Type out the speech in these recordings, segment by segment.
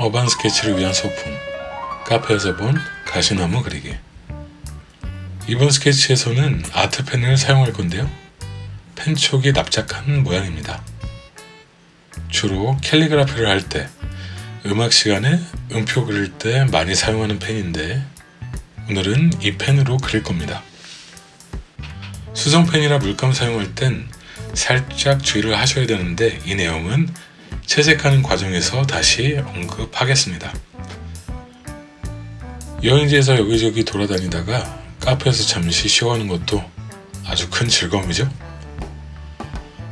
어반 스케치를 위한 소품. 카페에서 본 가시나무 그리기. 이번 스케치에서는 아트펜을 사용할 건데요. 펜촉이 납작한 모양입니다. 주로 캘리그라피를 할 때 음악 시간에 음표 그릴 때 많이 사용하는 펜인데 오늘은 이 펜으로 그릴 겁니다. 수성펜이나 물감 사용할 땐 살짝 주의를 하셔야 되는데 이 내용은 채색하는 과정에서 다시 언급하겠습니다. 여행지에서 여기저기 돌아다니다가 카페에서 잠시 쉬어가는 것도 아주 큰 즐거움이죠.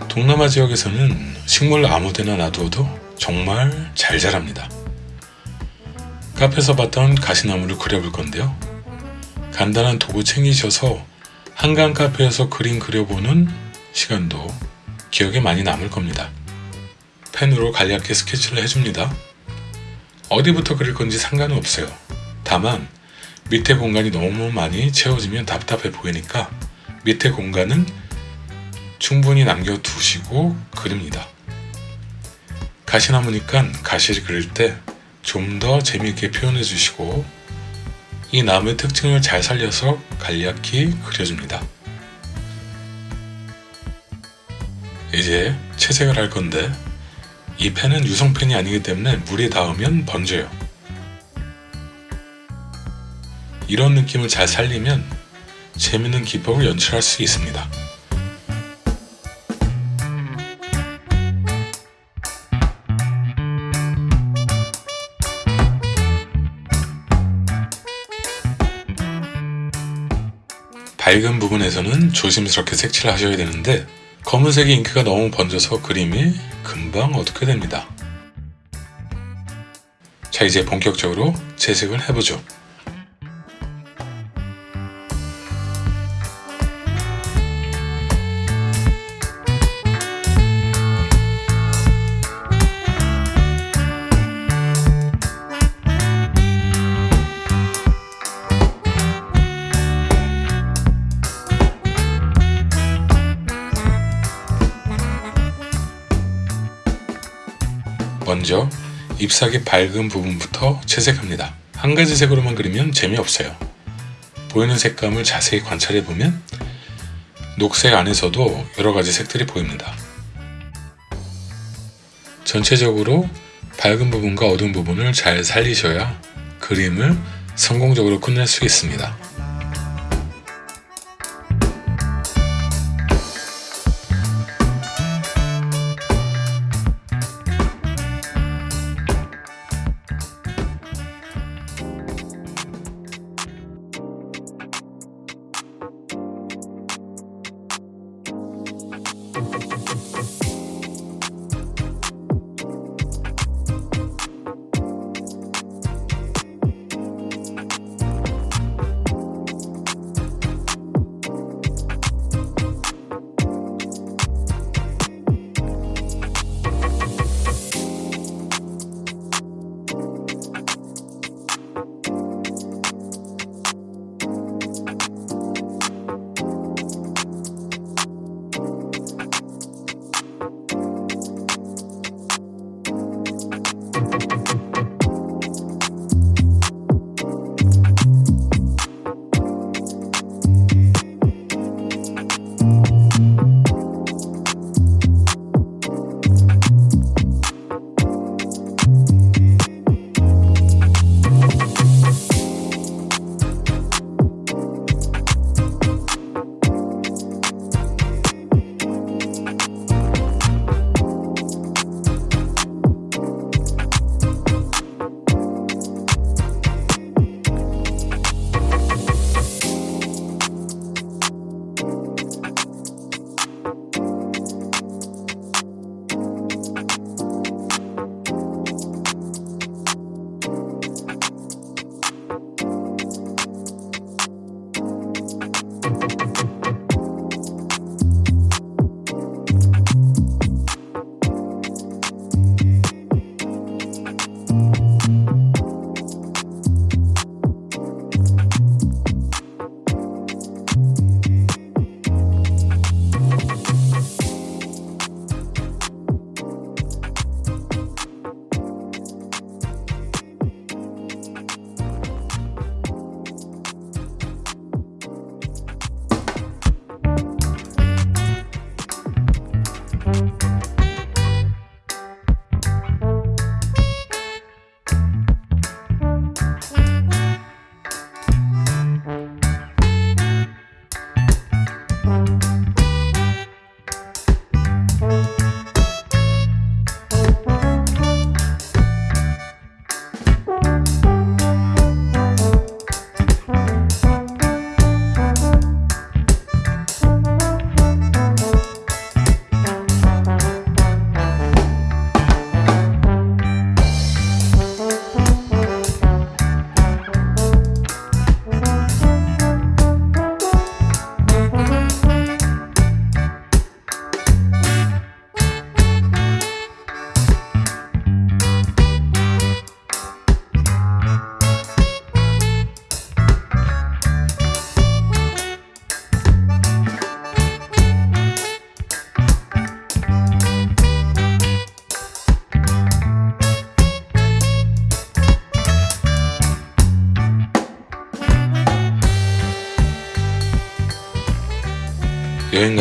동남아 지역에서는 식물 아무데나 놔두어도 정말 잘 자랍니다. 카페에서 봤던 가시나무를 그려볼 건데요. 간단한 도구 챙기셔서 한강 카페에서 그림 그려보는 시간도 기억에 많이 남을 겁니다. 펜으로 간략히 스케치를 해줍니다. 어디부터 그릴 건지 상관은 없어요. 다만 밑에 공간이 너무 많이 채워지면 답답해 보이니까 밑에 공간은 충분히 남겨두시고 그립니다. 가시나무니까 가시를 그릴 때 좀 더 재미있게 표현해 주시고 이 나무의 특징을 잘 살려서 간략히 그려줍니다. 이제 채색을 할 건데 이 펜은 유성펜이 아니기 때문에 물이 닿으면 번져요. 이런 느낌을 잘 살리면 재밌는 기법을 연출할 수 있습니다. 밝은 부분에서는 조심스럽게 색칠을 하셔야 되는데 검은색의 잉크가 너무 번져서 그림이 금방 어둡게 됩니다. 자 이제 본격적으로 채색을 해보죠. 먼저 잎사귀 밝은 부분부터 채색합니다. 한 가지 색으로만 그리면 재미없어요. 보이는 색감을 자세히 관찰해보면 녹색 안에서도 여러가지 색들이 보입니다. 전체적으로 밝은 부분과 어두운 부분을 잘 살리셔야 그림을 성공적으로 끝낼 수 있습니다.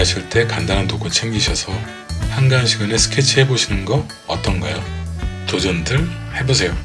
가실 때 간단한 도구 챙기셔서 한가한 시간에 스케치 해보시는 거 어떤가요? 도전들 해보세요.